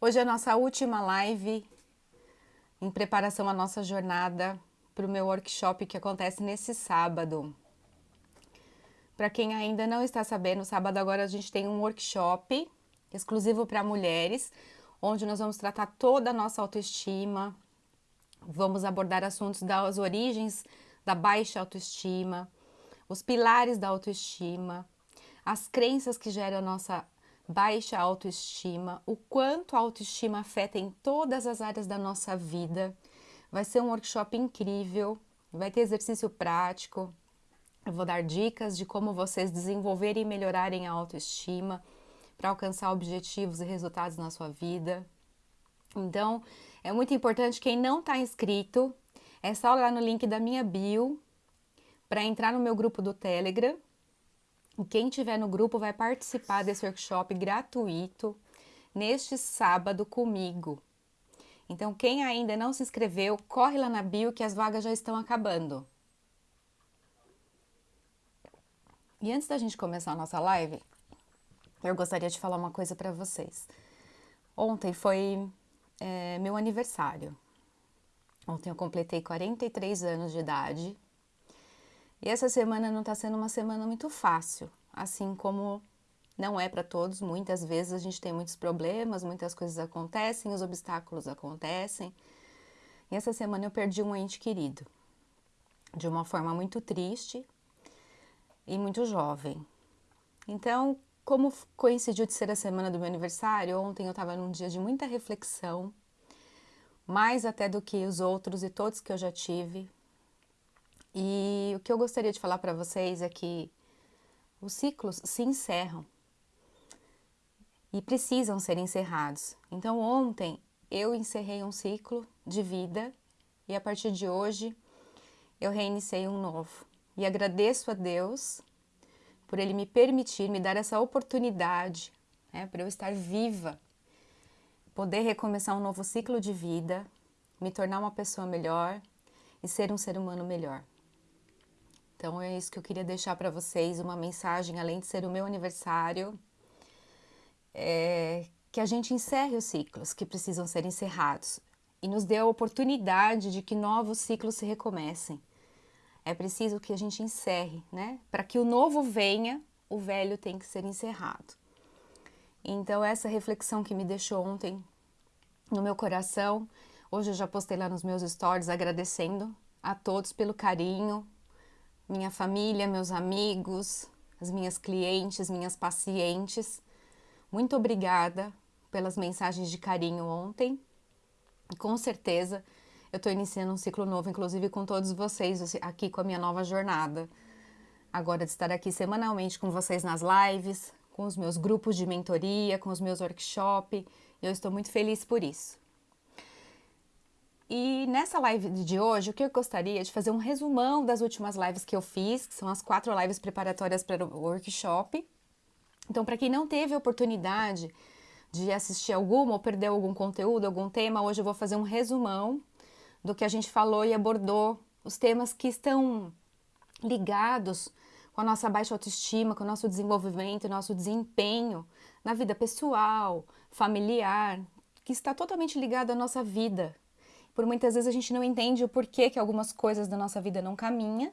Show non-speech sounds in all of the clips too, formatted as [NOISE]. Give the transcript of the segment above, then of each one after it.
Hoje é a nossa última live em preparação à nossa jornada para o meu workshop que acontece nesse sábado. Para quem ainda não está sabendo, sábado agora a gente tem um workshop exclusivo para mulheres, onde nós vamos tratar toda a nossa autoestima, vamos abordar assuntos das origens da baixa autoestima, os pilares da autoestima, as crenças que geram a nossa baixa autoestima, o quanto a autoestima afeta em todas as áreas da nossa vida. Vai ser um workshop incrível, vai ter exercício prático, eu vou dar dicas de como vocês desenvolverem e melhorarem a autoestima para alcançar objetivos e resultados na sua vida. Então, é muito importante quem não está inscrito, é só lá no link da minha bio para entrar no meu grupo do Telegram. Quem tiver no grupo vai participar desse workshop gratuito neste sábado comigo. Então, quem ainda não se inscreveu, corre lá na bio que as vagas já estão acabando. E antes da gente começar a nossa live, eu gostaria de falar uma coisa para vocês. Ontem foi é, meu aniversário. Ontem eu completei 43 anos de idade e essa semana não está sendo uma semana muito fácil, assim como não é para todos. Muitas vezes a gente tem muitos problemas, muitas coisas acontecem, os obstáculos acontecem. E essa semana eu perdi um ente querido de uma forma muito triste e muito jovem. Então, como coincidiu de ser a semana do meu aniversário, ontem eu estava num dia de muita reflexão, mais até do que os outros e todos que eu já tive, e o que eu gostaria de falar para vocês é que os ciclos se encerram e precisam ser encerrados. Então, ontem eu encerrei um ciclo de vida e a partir de hoje eu reiniciei um novo. E agradeço a Deus por Ele me permitir, me dar essa oportunidade, né, para eu estar viva, poder recomeçar um novo ciclo de vida, me tornar uma pessoa melhor e ser um ser humano melhor. Então é isso que eu queria deixar para vocês, uma mensagem, além de ser o meu aniversário, é, que a gente encerre os ciclos que precisam ser encerrados e nos dê a oportunidade de que novos ciclos se recomecem. É preciso que a gente encerre, né? Para que o novo venha, o velho tem que ser encerrado. Então essa reflexão que me deixou ontem no meu coração, hoje eu já postei lá nos meus stories agradecendo a todos pelo carinho, minha família, meus amigos, as minhas clientes, minhas pacientes. Muito obrigada pelas mensagens de carinho ontem. Com certeza eu estou iniciando um ciclo novo, inclusive com todos vocês aqui com a minha nova jornada. Agora de estar aqui semanalmente com vocês nas lives, com os meus grupos de mentoria, com os meus workshops. Eu estou muito feliz por isso. E nessa live de hoje, o que eu gostaria de fazer um resumão das últimas lives que eu fiz, que são as quatro lives preparatórias para o workshop. Então, para quem não teve oportunidade de assistir alguma ou perdeu algum conteúdo, algum tema, hoje eu vou fazer um resumão do que a gente falou e abordou, os temas que estão ligados com a nossa baixa autoestima, com o nosso desenvolvimento, nosso desempenho na vida pessoal, familiar, que está totalmente ligado à nossa vida, por muitas vezes a gente não entende o porquê que algumas coisas da nossa vida não caminham,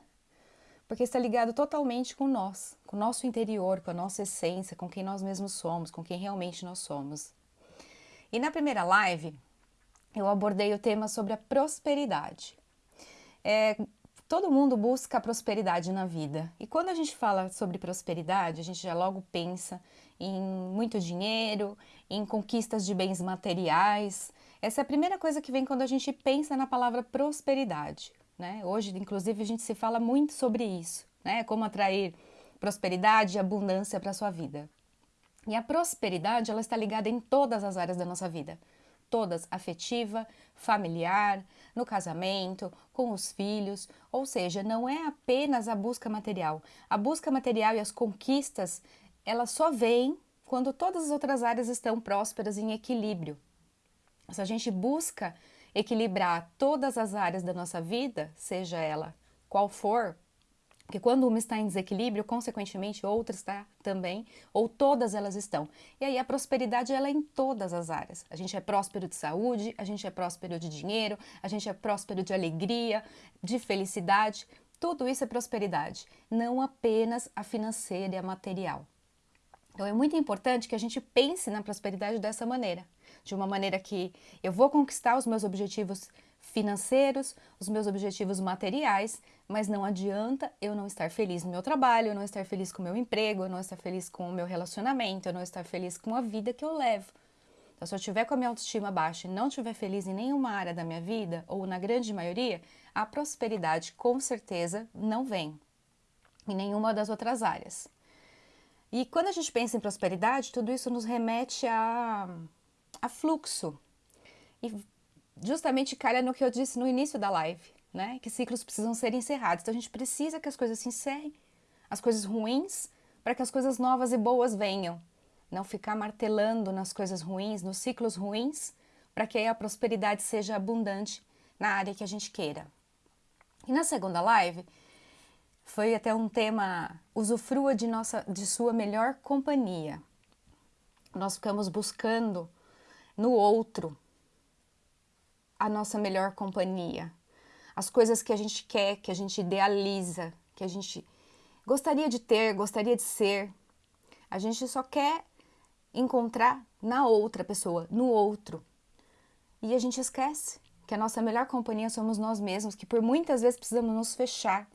porque está ligado totalmente com nós, com o nosso interior, com a nossa essência, com quem nós mesmos somos, com quem realmente nós somos. E na primeira live, eu abordei o tema sobre a prosperidade. É, todo mundo busca prosperidade na vida. E quando a gente fala sobre prosperidade, a gente já logo pensa em muito dinheiro, em conquistas de bens materiais, essa é a primeira coisa que vem quando a gente pensa na palavra prosperidade. Né? Hoje, inclusive, a gente se fala muito sobre isso, né? como atrair prosperidade e abundância para a sua vida. E a prosperidade ela está ligada em todas as áreas da nossa vida, todas, afetiva, familiar, no casamento, com os filhos, ou seja, não é apenas a busca material. A busca material e as conquistas, elas só vêm quando todas as outras áreas estão prósperas em equilíbrio, se a gente busca equilibrar todas as áreas da nossa vida, seja ela qual for, Porque quando uma está em desequilíbrio, consequentemente outra está também, ou todas elas estão. E aí a prosperidade ela é em todas as áreas. A gente é próspero de saúde, a gente é próspero de dinheiro, a gente é próspero de alegria, de felicidade. Tudo isso é prosperidade, não apenas a financeira e a material. Então é muito importante que a gente pense na prosperidade dessa maneira, de uma maneira que eu vou conquistar os meus objetivos financeiros, os meus objetivos materiais, mas não adianta eu não estar feliz no meu trabalho, eu não estar feliz com o meu emprego, eu não estar feliz com o meu relacionamento, eu não estar feliz com a vida que eu levo. Então, se eu tiver com a minha autoestima baixa e não estiver feliz em nenhuma área da minha vida, ou na grande maioria, a prosperidade com certeza não vem em nenhuma das outras áreas. E quando a gente pensa em prosperidade, tudo isso nos remete a, a fluxo. E justamente calha no que eu disse no início da live, né? Que ciclos precisam ser encerrados. Então a gente precisa que as coisas se encerrem, as coisas ruins, para que as coisas novas e boas venham. Não ficar martelando nas coisas ruins, nos ciclos ruins, para que a prosperidade seja abundante na área que a gente queira. E na segunda live, foi até um tema usufrua de nossa de sua melhor companhia. Nós ficamos buscando no outro a nossa melhor companhia. As coisas que a gente quer, que a gente idealiza, que a gente gostaria de ter, gostaria de ser. A gente só quer encontrar na outra pessoa, no outro. E a gente esquece que a nossa melhor companhia somos nós mesmos, que por muitas vezes precisamos nos fechar,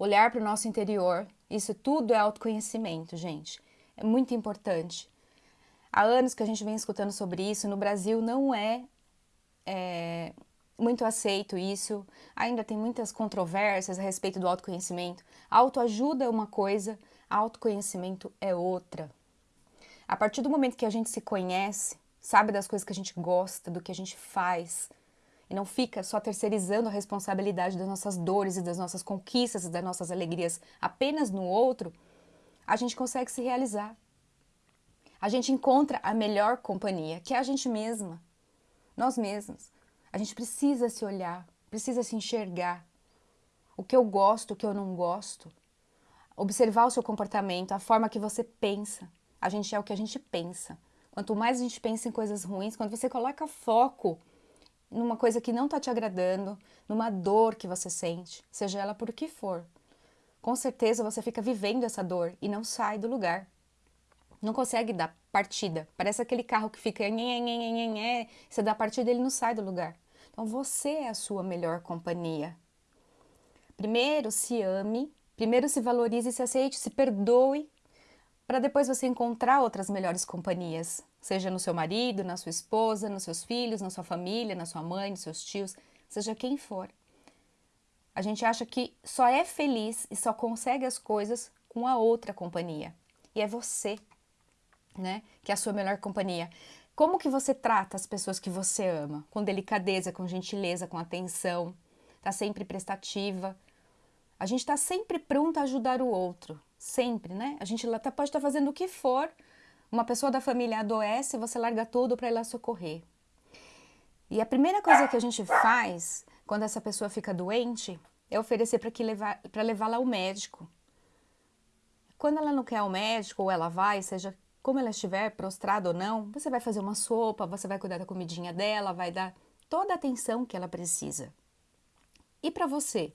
olhar para o nosso interior. Isso tudo é autoconhecimento, gente. É muito importante. Há anos que a gente vem escutando sobre isso. No Brasil não é é, muito aceito isso, ainda tem muitas controvérsias a respeito do autoconhecimento. autoajuda é uma coisa, autoconhecimento é outra. A partir do momento que a gente se conhece, sabe das coisas que a gente gosta, do que a gente faz, e não fica só terceirizando a responsabilidade das nossas dores e das nossas conquistas e das nossas alegrias apenas no outro, a gente consegue se realizar. A gente encontra a melhor companhia, que é a gente mesma nós mesmos. A gente precisa se olhar, precisa se enxergar. O que eu gosto, o que eu não gosto. Observar o seu comportamento, a forma que você pensa. A gente é o que a gente pensa. Quanto mais a gente pensa em coisas ruins, quando você coloca foco numa coisa que não está te agradando, numa dor que você sente, seja ela por que for, com certeza você fica vivendo essa dor e não sai do lugar não consegue dar partida. Parece aquele carro que fica você dá partida ele não sai do lugar. Então você é a sua melhor companhia. Primeiro se ame, primeiro se valorize, se aceite, se perdoe, para depois você encontrar outras melhores companhias, seja no seu marido, na sua esposa, nos seus filhos, na sua família, na sua mãe, nos seus tios, seja quem for. A gente acha que só é feliz e só consegue as coisas com a outra companhia. E é você né? Que é a sua melhor companhia. Como que você trata as pessoas que você ama? Com delicadeza, com gentileza, com atenção. Tá sempre prestativa. A gente está sempre pronto a ajudar o outro. Sempre, né? A gente tá, pode estar tá fazendo o que for. Uma pessoa da família adoece, você larga tudo para ir lá socorrer. E a primeira coisa que a gente faz quando essa pessoa fica doente é oferecer para levá-la ao médico. Quando ela não quer ao médico, ou ela vai, seja como ela estiver prostrada ou não, você vai fazer uma sopa, você vai cuidar da comidinha dela, vai dar toda a atenção que ela precisa. E para você?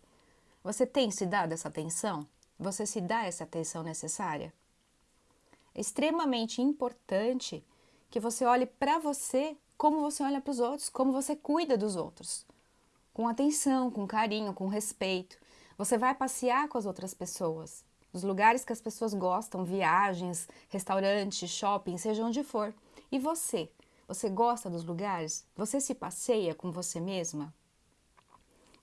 Você tem se dado essa atenção? Você se dá essa atenção necessária? É extremamente importante que você olhe para você como você olha para os outros, como você cuida dos outros. Com atenção, com carinho, com respeito. Você vai passear com as outras pessoas os lugares que as pessoas gostam, viagens, restaurantes, shopping, seja onde for. E você? Você gosta dos lugares? Você se passeia com você mesma?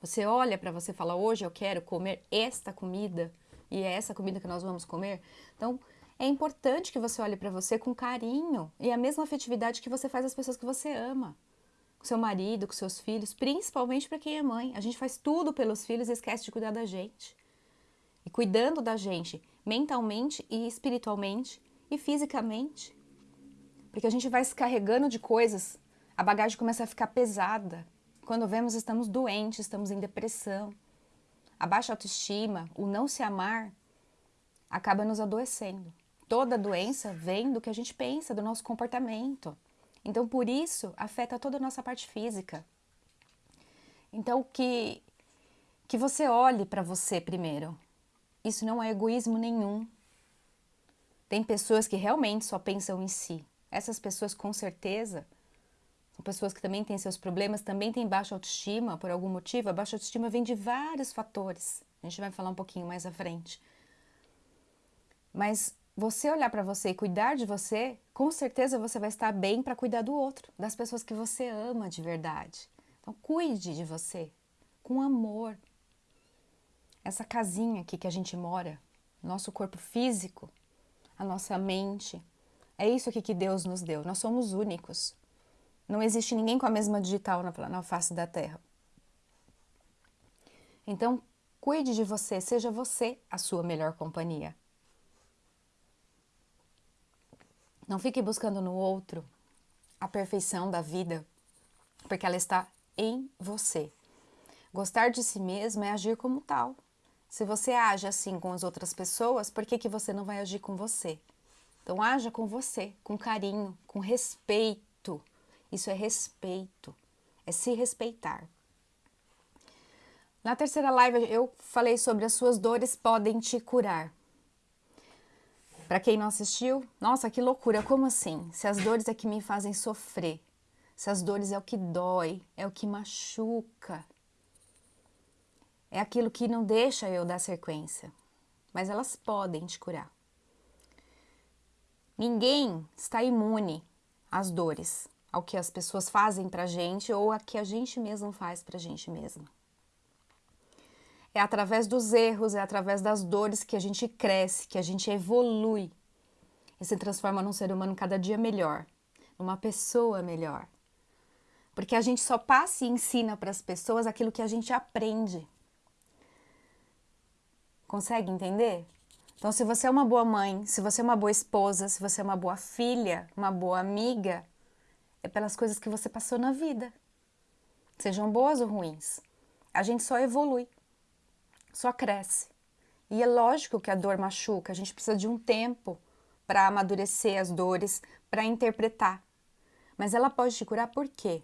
Você olha para você e fala: hoje eu quero comer esta comida e é essa comida que nós vamos comer? Então, é importante que você olhe para você com carinho e a mesma afetividade que você faz às pessoas que você ama. Com seu marido, com seus filhos, principalmente para quem é mãe. A gente faz tudo pelos filhos e esquece de cuidar da gente e cuidando da gente mentalmente e espiritualmente e fisicamente. Porque a gente vai se carregando de coisas, a bagagem começa a ficar pesada. Quando vemos, estamos doentes, estamos em depressão. a baixa autoestima, o não se amar, acaba nos adoecendo. Toda doença vem do que a gente pensa, do nosso comportamento. Então, por isso, afeta toda a nossa parte física. Então, que, que você olhe para você primeiro. Isso não é egoísmo nenhum. Tem pessoas que realmente só pensam em si. Essas pessoas, com certeza, são pessoas que também têm seus problemas, também têm baixa autoestima por algum motivo. A baixa autoestima vem de vários fatores. A gente vai falar um pouquinho mais à frente. Mas você olhar para você e cuidar de você, com certeza você vai estar bem para cuidar do outro, das pessoas que você ama de verdade. Então, cuide de você com amor. Essa casinha aqui que a gente mora, nosso corpo físico, a nossa mente, é isso aqui que Deus nos deu. Nós somos únicos. Não existe ninguém com a mesma digital na, na face da Terra. Então, cuide de você, seja você a sua melhor companhia. Não fique buscando no outro a perfeição da vida, porque ela está em você. Gostar de si mesmo é agir como tal. Se você age assim com as outras pessoas, por que, que você não vai agir com você? Então, haja com você, com carinho, com respeito. Isso é respeito, é se respeitar. Na terceira live eu falei sobre as suas dores podem te curar. Para quem não assistiu, nossa, que loucura, como assim? Se as dores é que me fazem sofrer, se as dores é o que dói, é o que machuca, é aquilo que não deixa eu dar sequência, mas elas podem te curar. Ninguém está imune às dores, ao que as pessoas fazem pra gente ou a que a gente mesmo faz pra gente mesma. É através dos erros, é através das dores que a gente cresce, que a gente evolui e se transforma num ser humano cada dia melhor, numa pessoa melhor. Porque a gente só passa e ensina para as pessoas aquilo que a gente aprende. Consegue entender? Então, se você é uma boa mãe, se você é uma boa esposa, se você é uma boa filha, uma boa amiga, é pelas coisas que você passou na vida. Sejam boas ou ruins. A gente só evolui só cresce. E é lógico que a dor machuca, a gente precisa de um tempo para amadurecer as dores, para interpretar. Mas ela pode te curar por quê?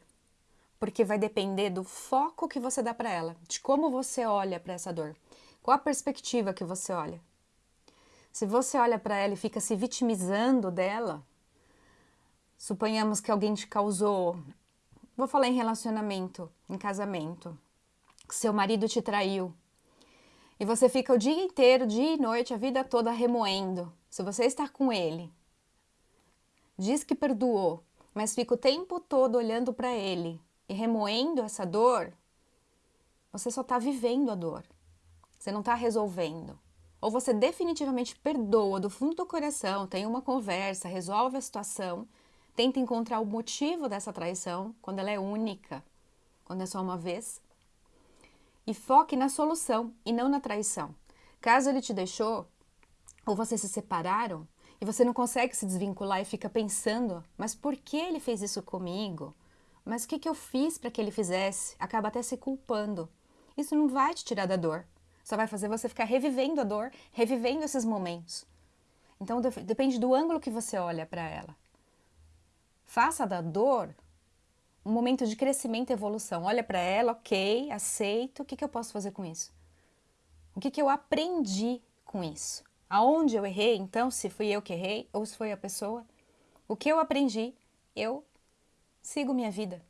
Porque vai depender do foco que você dá para ela, de como você olha para essa dor, qual a perspectiva que você olha. Se você olha para ela e fica se vitimizando dela, suponhamos que alguém te causou, vou falar em relacionamento, em casamento, que seu marido te traiu, e você fica o dia inteiro, dia e noite, a vida toda remoendo. Se você está com ele, diz que perdoou, mas fica o tempo todo olhando para ele e remoendo essa dor, você só está vivendo a dor. Você não está resolvendo. Ou você definitivamente perdoa do fundo do coração, tem uma conversa, resolve a situação, tenta encontrar o motivo dessa traição, quando ela é única, quando é só uma vez, e foque na solução e não na traição. Caso ele te deixou ou vocês se separaram e você não consegue se desvincular e fica pensando, mas por que ele fez isso comigo? Mas o que, que eu fiz para que ele fizesse? Acaba até se culpando. Isso não vai te tirar da dor. Só vai fazer você ficar revivendo a dor, revivendo esses momentos. Então depende do ângulo que você olha para ela. Faça da dor um momento de crescimento e evolução. Olha para ela, ok, aceito. O que, que eu posso fazer com isso? O que, que eu aprendi com isso? Aonde eu errei, então, se fui eu que errei ou se foi a pessoa? O que eu aprendi, eu sigo minha vida.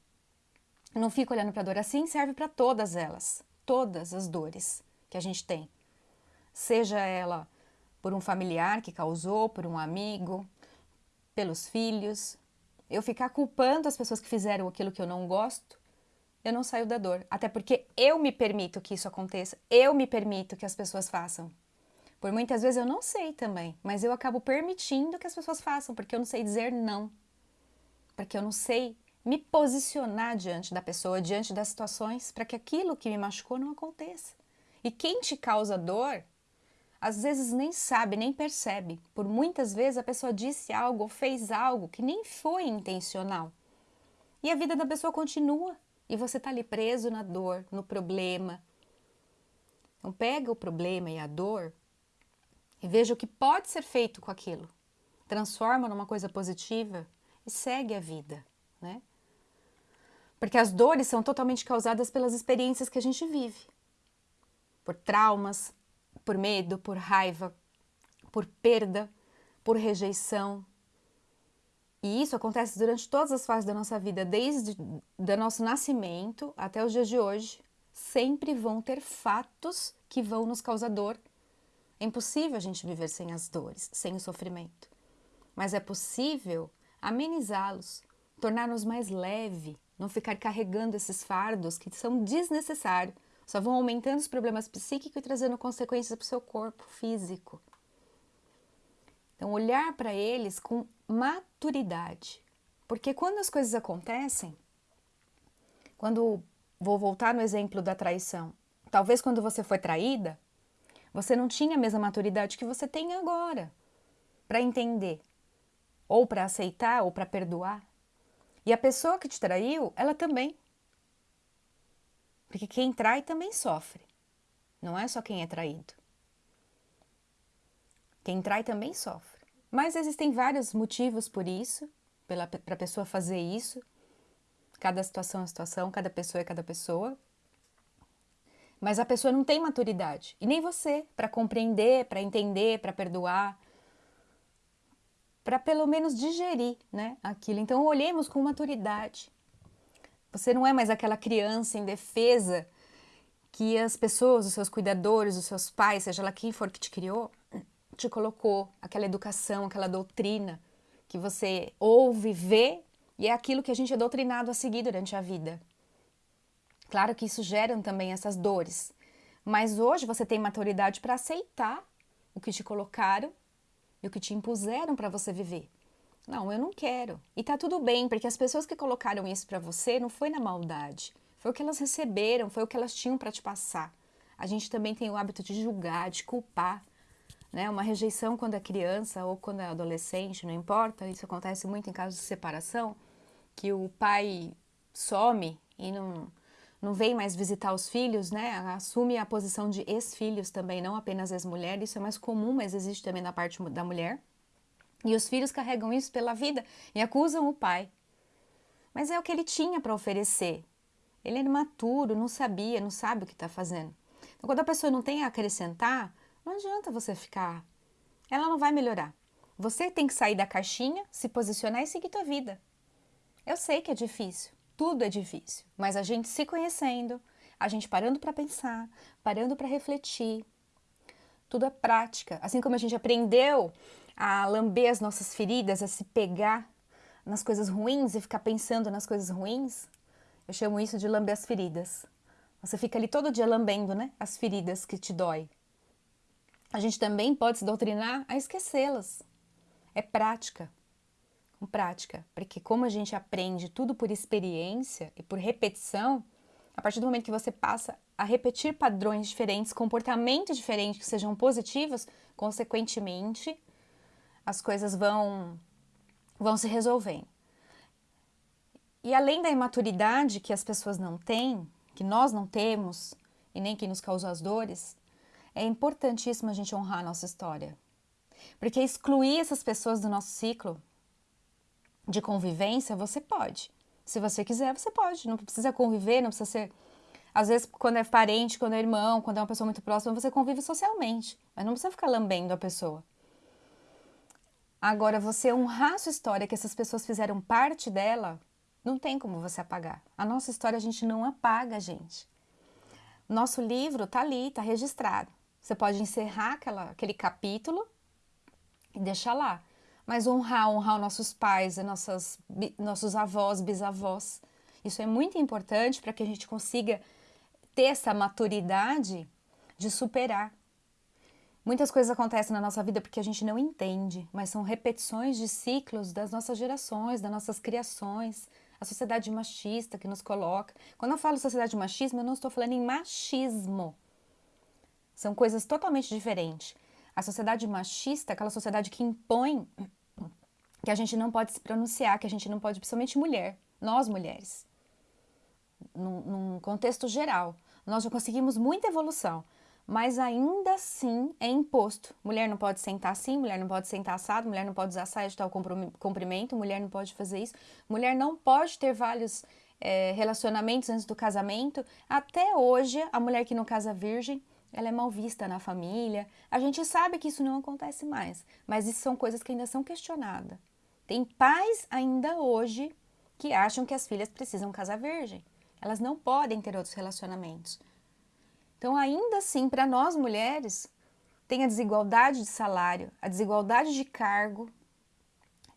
Não fico olhando para a dor. Assim serve para todas elas, todas as dores que a gente tem. Seja ela por um familiar que causou, por um amigo, pelos filhos, eu ficar culpando as pessoas que fizeram aquilo que eu não gosto, eu não saio da dor. Até porque eu me permito que isso aconteça, eu me permito que as pessoas façam. Por muitas vezes eu não sei também, mas eu acabo permitindo que as pessoas façam, porque eu não sei dizer não. Porque eu não sei me posicionar diante da pessoa, diante das situações, para que aquilo que me machucou não aconteça. E quem te causa dor às vezes nem sabe, nem percebe. Por muitas vezes a pessoa disse algo ou fez algo que nem foi intencional. E a vida da pessoa continua e você está ali preso na dor, no problema. Então pega o problema e a dor e veja o que pode ser feito com aquilo. Transforma numa coisa positiva e segue a vida, né? Porque as dores são totalmente causadas pelas experiências que a gente vive. Por traumas, por medo, por raiva, por perda, por rejeição. E isso acontece durante todas as fases da nossa vida, desde o nosso nascimento até os dias de hoje. Sempre vão ter fatos que vão nos causar dor. É impossível a gente viver sem as dores, sem o sofrimento. Mas é possível amenizá-los, tornar-nos mais leve, não ficar carregando esses fardos que são desnecessários, só vão aumentando os problemas psíquicos e trazendo consequências para o seu corpo físico. Então, olhar para eles com maturidade. Porque quando as coisas acontecem, quando vou voltar no exemplo da traição, talvez quando você foi traída, você não tinha a mesma maturidade que você tem agora para entender, ou para aceitar, ou para perdoar. E a pessoa que te traiu, ela também. Porque quem trai também sofre. Não é só quem é traído. Quem trai também sofre. Mas existem vários motivos por isso, para a pessoa fazer isso. Cada situação é situação, cada pessoa é cada pessoa. Mas a pessoa não tem maturidade. E nem você, para compreender, para entender, para perdoar para pelo menos digerir né, aquilo. Então, olhemos com maturidade. Você não é mais aquela criança indefesa que as pessoas, os seus cuidadores, os seus pais, seja lá quem for que te criou, te colocou, aquela educação, aquela doutrina que você ouve, vê e é aquilo que a gente é doutrinado a seguir durante a vida. Claro que isso gera também essas dores, mas hoje você tem maturidade para aceitar o que te colocaram e o que te impuseram para você viver. Não, eu não quero. E tá tudo bem, porque as pessoas que colocaram isso para você não foi na maldade. Foi o que elas receberam, foi o que elas tinham para te passar. A gente também tem o hábito de julgar, de culpar. Né? Uma rejeição quando é criança ou quando é adolescente, não importa. Isso acontece muito em casos de separação, que o pai some e não, não vem mais visitar os filhos, né? Assume a posição de ex-filhos também, não apenas ex-mulher. Isso é mais comum, mas existe também na parte da mulher. E os filhos carregam isso pela vida e acusam o pai. Mas é o que ele tinha para oferecer. Ele era imaturo, não sabia, não sabe o que está fazendo. Então, quando a pessoa não tem a acrescentar, não adianta você ficar. Ela não vai melhorar. Você tem que sair da caixinha, se posicionar e seguir tua vida. Eu sei que é difícil. Tudo é difícil, mas a gente se conhecendo, a gente parando para pensar, parando para refletir, tudo é prática. Assim como a gente aprendeu a lamber as nossas feridas, a se pegar nas coisas ruins e ficar pensando nas coisas ruins, eu chamo isso de lamber as feridas. Você fica ali todo dia lambendo, né? As feridas que te dói. A gente também pode se doutrinar a esquecê-las. É prática com prática, porque como a gente aprende tudo por experiência e por repetição, a partir do momento que você passa a repetir padrões diferentes, comportamentos diferentes que sejam positivos, consequentemente, as coisas vão vão se resolvendo. E além da imaturidade que as pessoas não têm, que nós não temos e nem que nos causou as dores, é importantíssimo a gente honrar a nossa história. Porque excluir essas pessoas do nosso ciclo de convivência, você pode. Se você quiser, você pode. Não precisa conviver, não precisa ser. Às vezes, quando é parente, quando é irmão, quando é uma pessoa muito próxima, você convive socialmente. Mas não precisa ficar lambendo a pessoa. Agora, você honrar a sua história, que essas pessoas fizeram parte dela, não tem como você apagar. A nossa história a gente não apaga, gente. Nosso livro tá ali, tá registrado. Você pode encerrar aquela, aquele capítulo e deixar lá mas honrar, honrar nossos pais, nossas, nossos avós, bisavós. Isso é muito importante para que a gente consiga ter essa maturidade de superar. Muitas coisas acontecem na nossa vida porque a gente não entende, mas são repetições de ciclos das nossas gerações, das nossas criações, a sociedade machista que nos coloca. Quando eu falo sociedade machismo, eu não estou falando em machismo. São coisas totalmente diferentes. A sociedade machista, aquela sociedade que impõe que a gente não pode se pronunciar, que a gente não pode, principalmente mulher, nós mulheres, num, num contexto geral. Nós já conseguimos muita evolução, mas ainda assim é imposto. Mulher não pode sentar assim, mulher não pode sentar assado, mulher não pode usar saia de tal comprimento, mulher não pode fazer isso, mulher não pode ter vários é, relacionamentos antes do casamento. Até hoje, a mulher que não casa virgem, ela é mal vista na família. A gente sabe que isso não acontece mais, mas isso são coisas que ainda são questionadas. Tem pais ainda hoje que acham que as filhas precisam casar virgem. Elas não podem ter outros relacionamentos. Então, ainda assim, para nós mulheres, tem a desigualdade de salário, a desigualdade de cargo.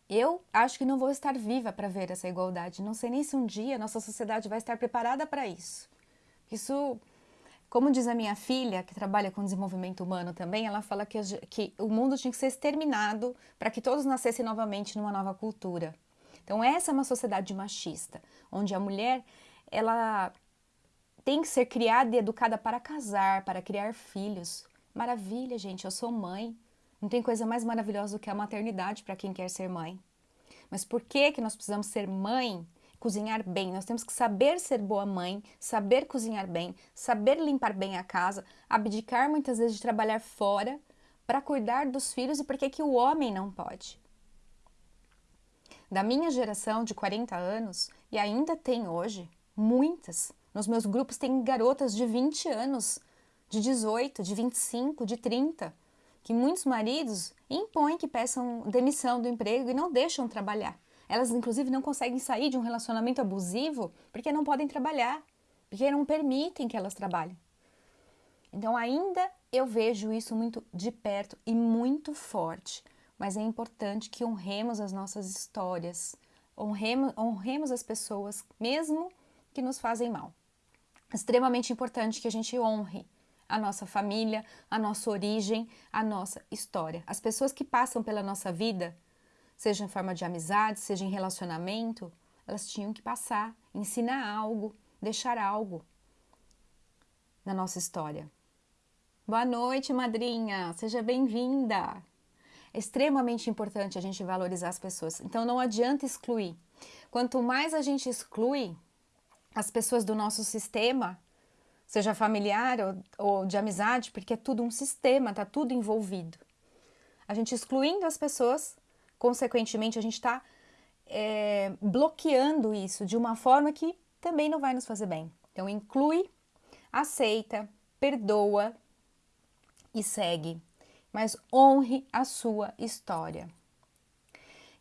Eu acho que não vou estar viva para ver essa igualdade. Não sei nem se um dia nossa sociedade vai estar preparada para isso. Isso, como diz a minha filha, que trabalha com desenvolvimento humano também, ela fala que, que o mundo tinha que ser exterminado para que todos nascessem novamente numa nova cultura. Então, essa é uma sociedade machista, onde a mulher ela tem que ser criada e educada para casar, para criar filhos. Maravilha, gente, eu sou mãe. Não tem coisa mais maravilhosa do que a maternidade para quem quer ser mãe. Mas por que que nós precisamos ser mãe? Cozinhar bem. Nós temos que saber ser boa mãe, saber cozinhar bem, saber limpar bem a casa, abdicar muitas vezes de trabalhar fora para cuidar dos filhos e por que que o homem não pode? Da minha geração de 40 anos, e ainda tem hoje, muitas, nos meus grupos tem garotas de 20 anos, de 18, de 25, de 30, que muitos maridos impõem que peçam demissão do emprego e não deixam trabalhar. Elas, inclusive, não conseguem sair de um relacionamento abusivo porque não podem trabalhar, porque não permitem que elas trabalhem. Então, ainda eu vejo isso muito de perto e muito forte, mas é importante que honremos as nossas histórias, honremos, honremos as pessoas, mesmo que nos fazem mal extremamente importante que a gente honre a nossa família, a nossa origem, a nossa história. As pessoas que passam pela nossa vida, seja em forma de amizade, seja em relacionamento, elas tinham que passar, ensinar algo, deixar algo na nossa história. Boa noite, madrinha, seja bem-vinda. É extremamente importante a gente valorizar as pessoas, então não adianta excluir. Quanto mais a gente exclui, as pessoas do nosso sistema, seja familiar ou, ou de amizade, porque é tudo um sistema, está tudo envolvido. A gente excluindo as pessoas, consequentemente, a gente está é, bloqueando isso de uma forma que também não vai nos fazer bem. Então, inclui, aceita, perdoa e segue, mas honre a sua história.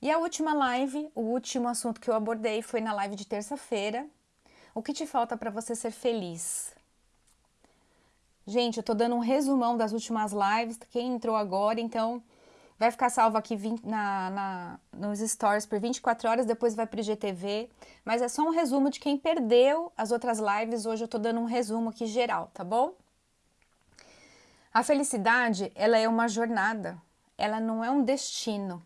E a última live, o último assunto que eu abordei foi na live de terça-feira, o que te falta para você ser feliz? Gente, eu tô dando um resumão das últimas lives. Quem entrou agora, então vai ficar salvo aqui na, na, nos stories por 24 horas, depois vai pro IGTV. Mas é só um resumo de quem perdeu as outras lives. Hoje eu tô dando um resumo aqui geral, tá bom? A felicidade, ela é uma jornada, ela não é um destino.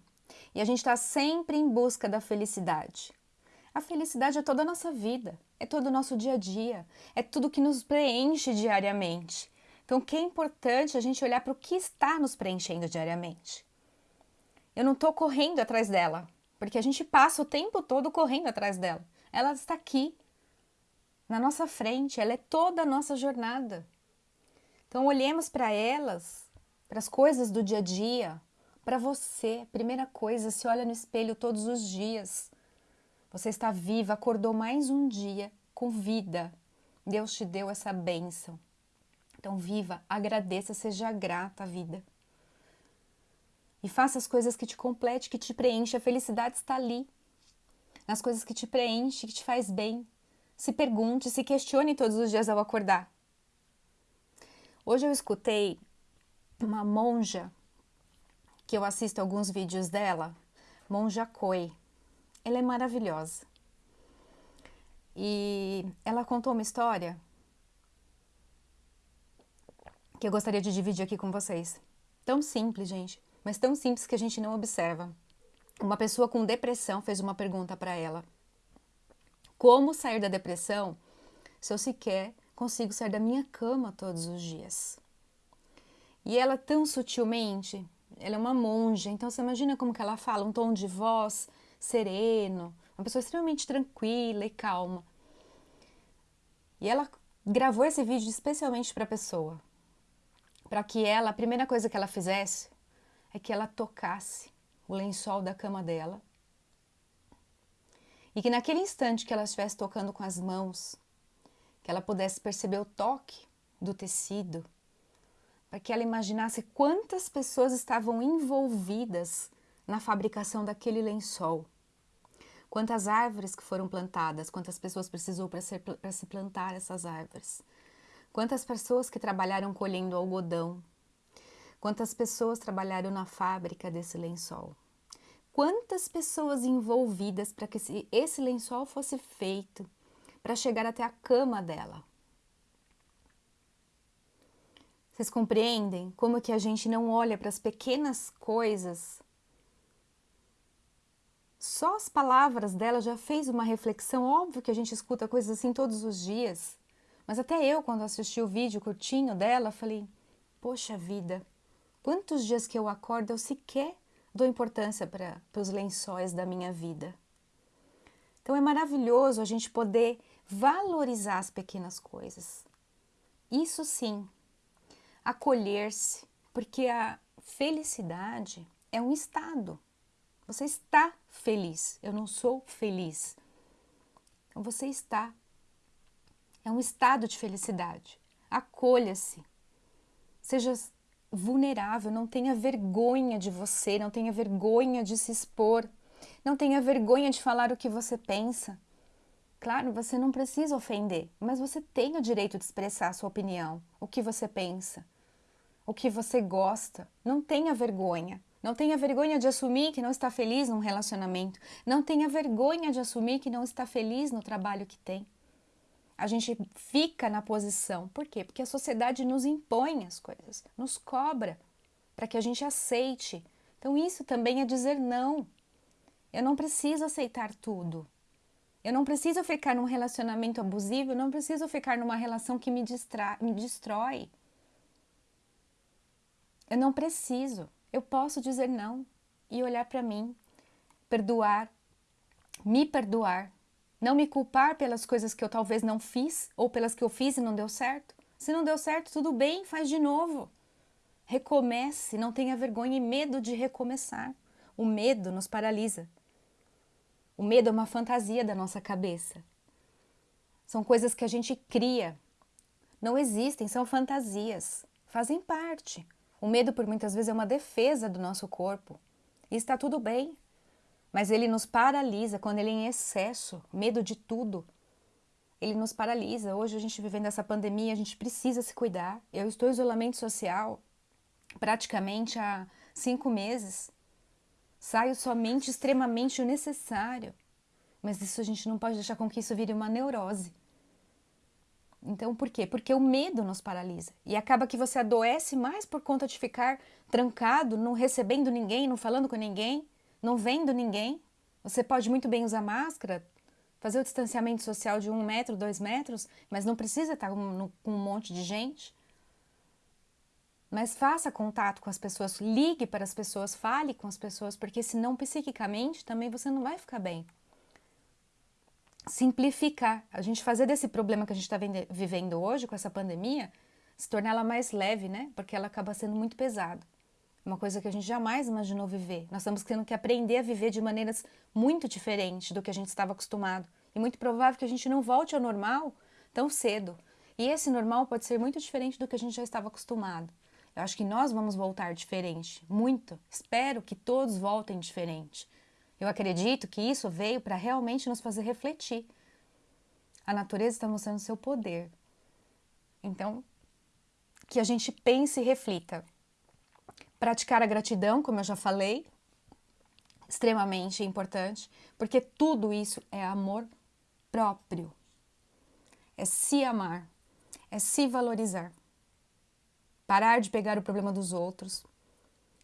E a gente está sempre em busca da felicidade. A felicidade é toda a nossa vida, é todo o nosso dia a dia, é tudo que nos preenche diariamente. Então, que é importante a gente olhar para o que está nos preenchendo diariamente. Eu não estou correndo atrás dela, porque a gente passa o tempo todo correndo atrás dela. Ela está aqui, na nossa frente, ela é toda a nossa jornada. Então, olhemos para elas, para as coisas do dia a dia, para você. Primeira coisa, se olha no espelho todos os dias. Você está viva, acordou mais um dia com vida. Deus te deu essa bênção. Então, viva, agradeça, seja grata à vida. E faça as coisas que te complete, que te preenche. A felicidade está ali. Nas coisas que te preenche, que te faz bem. Se pergunte, se questione todos os dias ao acordar. Hoje eu escutei uma monja, que eu assisto alguns vídeos dela, Monja Koi. Ela é maravilhosa. E ela contou uma história que eu gostaria de dividir aqui com vocês. Tão simples, gente, mas tão simples que a gente não observa. Uma pessoa com depressão fez uma pergunta para ela: Como sair da depressão se eu sequer consigo sair da minha cama todos os dias? E ela tão sutilmente, ela é uma monja, então você imagina como que ela fala, um tom de voz sereno, uma pessoa extremamente tranquila e calma. E ela gravou esse vídeo especialmente para a pessoa. para que ela, a primeira coisa que ela fizesse é que ela tocasse o lençol da cama dela e que naquele instante que ela estivesse tocando com as mãos, que ela pudesse perceber o toque do tecido, para que ela imaginasse quantas pessoas estavam envolvidas na fabricação daquele lençol. Quantas árvores que foram plantadas, quantas pessoas precisou para se plantar essas árvores. Quantas pessoas que trabalharam colhendo algodão. Quantas pessoas trabalharam na fábrica desse lençol. Quantas pessoas envolvidas para que esse lençol fosse feito, para chegar até a cama dela. Vocês compreendem como que a gente não olha para as pequenas coisas só as palavras dela já fez uma reflexão. Óbvio que a gente escuta coisas assim todos os dias. Mas até eu, quando assisti o vídeo curtinho dela, falei: Poxa vida, quantos dias que eu acordo eu sequer dou importância para os lençóis da minha vida. Então é maravilhoso a gente poder valorizar as pequenas coisas. Isso sim, acolher-se, porque a felicidade é um estado. Você está feliz. Eu não sou feliz. Então você está. É um estado de felicidade. Acolha-se. Seja vulnerável, não tenha vergonha de você, não tenha vergonha de se expor, não tenha vergonha de falar o que você pensa. Claro, você não precisa ofender, mas você tem o direito de expressar a sua opinião, o que você pensa, o que você gosta. Não tenha vergonha. Não tenha vergonha de assumir que não está feliz num relacionamento. Não tenha vergonha de assumir que não está feliz no trabalho que tem. A gente fica na posição. Por quê? Porque a sociedade nos impõe as coisas, nos cobra para que a gente aceite. Então, isso também é dizer não. Eu não preciso aceitar tudo. Eu não preciso ficar num relacionamento abusivo, eu não preciso ficar numa relação que me, distra me destrói. Eu não preciso. Eu posso dizer não e olhar para mim, perdoar, me perdoar, não me culpar pelas coisas que eu talvez não fiz ou pelas que eu fiz e não deu certo. Se não deu certo, tudo bem, faz de novo. Recomece, não tenha vergonha e medo de recomeçar. O medo nos paralisa. O medo é uma fantasia da nossa cabeça. São coisas que a gente cria. Não existem, são fantasias. Fazem parte. O medo, por muitas vezes, é uma defesa do nosso corpo. E está tudo bem. Mas ele nos paralisa quando ele é em excesso, medo de tudo. Ele nos paralisa. Hoje a gente vivendo essa pandemia, a gente precisa se cuidar. Eu estou em isolamento social praticamente há cinco meses. Saio somente extremamente o necessário. Mas isso a gente não pode deixar com que isso vire uma neurose. Então, por quê? Porque o medo nos paralisa. E acaba que você adoece mais por conta de ficar trancado, não recebendo ninguém, não falando com ninguém, não vendo ninguém. Você pode muito bem usar máscara, fazer o distanciamento social de um metro, dois metros, mas não precisa estar com um monte de gente. Mas faça contato com as pessoas, ligue para as pessoas, fale com as pessoas, porque senão psiquicamente também você não vai ficar bem simplificar, a gente fazer desse problema que a gente está vivendo hoje com essa pandemia, se tornar ela mais leve, né? Porque ela acaba sendo muito pesada. Uma coisa que a gente jamais imaginou viver. Nós estamos tendo que aprender a viver de maneiras muito diferentes do que a gente estava acostumado. E muito provável que a gente não volte ao normal tão cedo. E esse normal pode ser muito diferente do que a gente já estava acostumado. Eu acho que nós vamos voltar diferente, muito. Espero que todos voltem diferente. Eu acredito que isso veio para realmente nos fazer refletir. A natureza está mostrando seu poder. Então, que a gente pense e reflita. Praticar a gratidão, como eu já falei, extremamente importante, porque tudo isso é amor próprio. É se amar, é se valorizar. Parar de pegar o problema dos outros,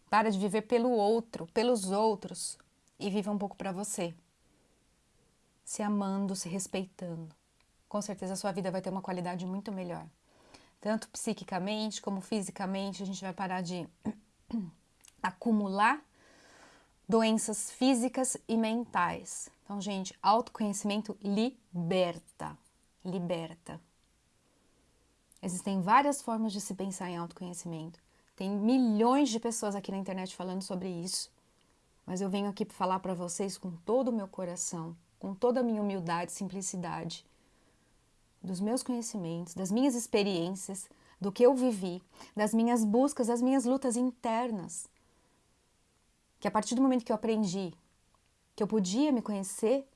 para de viver pelo outro, pelos outros, e viva um pouco para você. Se amando, se respeitando. Com certeza a sua vida vai ter uma qualidade muito melhor. Tanto psiquicamente como fisicamente, a gente vai parar de [CLEARS THROAT] acumular doenças físicas e mentais. Então, gente, autoconhecimento liberta. Liberta. Existem várias formas de se pensar em autoconhecimento. Tem milhões de pessoas aqui na internet falando sobre isso. Mas eu venho aqui falar para vocês com todo o meu coração, com toda a minha humildade simplicidade, dos meus conhecimentos, das minhas experiências, do que eu vivi, das minhas buscas, das minhas lutas internas. Que a partir do momento que eu aprendi que eu podia me conhecer,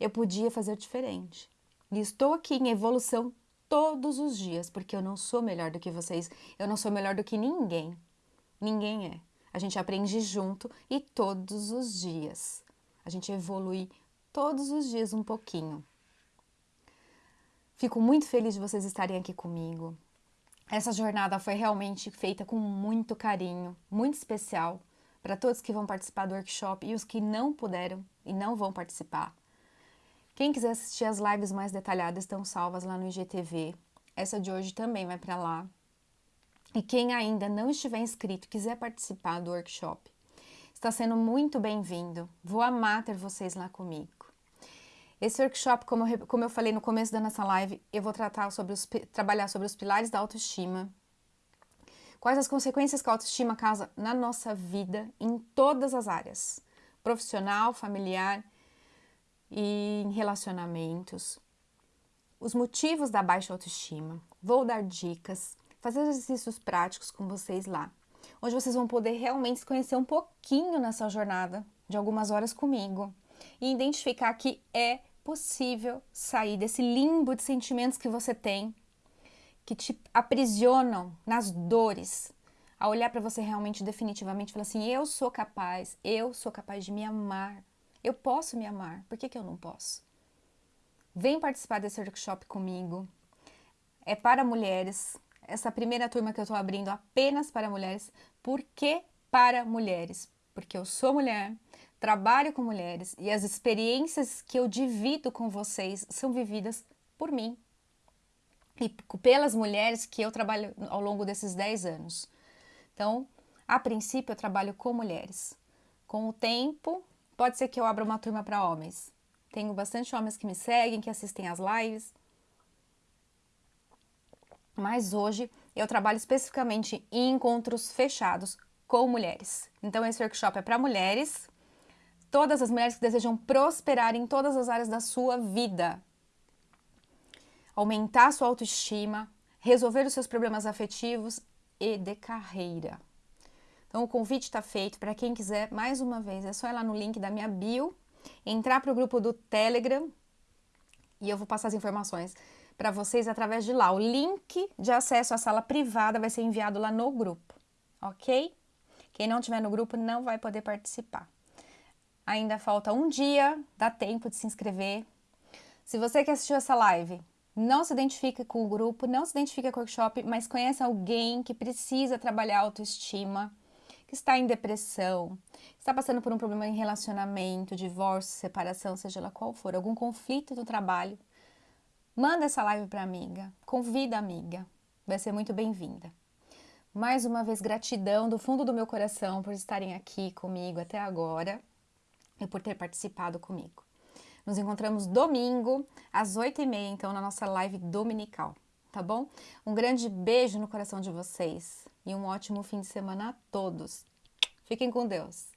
eu podia fazer diferente. E estou aqui em evolução todos os dias, porque eu não sou melhor do que vocês, eu não sou melhor do que ninguém. Ninguém é. A gente aprende junto e todos os dias. A gente evolui todos os dias um pouquinho. Fico muito feliz de vocês estarem aqui comigo. Essa jornada foi realmente feita com muito carinho, muito especial para todos que vão participar do workshop e os que não puderam e não vão participar. Quem quiser assistir as lives mais detalhadas estão salvas lá no IGTV. Essa de hoje também vai para lá. E quem ainda não estiver inscrito quiser participar do workshop, está sendo muito bem-vindo. Vou amar ter vocês lá comigo. Esse workshop, como eu, como eu falei no começo da nossa live, eu vou tratar sobre os, trabalhar sobre os pilares da autoestima, quais as consequências que a autoestima causa na nossa vida, em todas as áreas, profissional, familiar e em relacionamentos, os motivos da baixa autoestima. Vou dar dicas, fazer exercícios práticos com vocês lá, onde vocês vão poder realmente se conhecer um pouquinho nessa jornada de algumas horas comigo. E identificar que é possível sair desse limbo de sentimentos que você tem, que te aprisionam nas dores, a olhar para você realmente definitivamente e falar assim: eu sou capaz, eu sou capaz de me amar, eu posso me amar, por que, que eu não posso? Vem participar desse workshop comigo. É para mulheres. Essa primeira turma que eu estou abrindo apenas para mulheres. Por que para mulheres? Porque eu sou mulher, trabalho com mulheres e as experiências que eu divido com vocês são vividas por mim e pelas mulheres que eu trabalho ao longo desses 10 anos. Então, a princípio, eu trabalho com mulheres. Com o tempo, pode ser que eu abra uma turma para homens. Tenho bastante homens que me seguem, que assistem às lives. Mas hoje eu trabalho especificamente em encontros fechados com mulheres. Então, esse workshop é para mulheres todas as mulheres que desejam prosperar em todas as áreas da sua vida. Aumentar sua autoestima, resolver os seus problemas afetivos e de carreira. Então, o convite está feito para quem quiser, mais uma vez, é só ir lá no link da minha bio, entrar para o grupo do Telegram e eu vou passar as informações para vocês através de lá. O link de acesso à sala privada vai ser enviado lá no grupo, ok? Quem não estiver no grupo não vai poder participar. Ainda falta um dia, dá tempo de se inscrever. Se você que assistiu essa live não se identifica com o grupo, não se identifica com o workshop, mas conhece alguém que precisa trabalhar autoestima, que está em depressão, está passando por um problema em relacionamento, divórcio, separação, seja lá qual for, algum conflito no trabalho, manda essa live para amiga, convida a amiga, vai ser muito bem-vinda. Mais uma vez, gratidão do fundo do meu coração por estarem aqui comigo até agora e por ter participado comigo. Nos encontramos domingo, às 8h30, então, na nossa live dominical, tá bom? Um grande beijo no coração de vocês e um ótimo fim de semana a todos. Fiquem com Deus.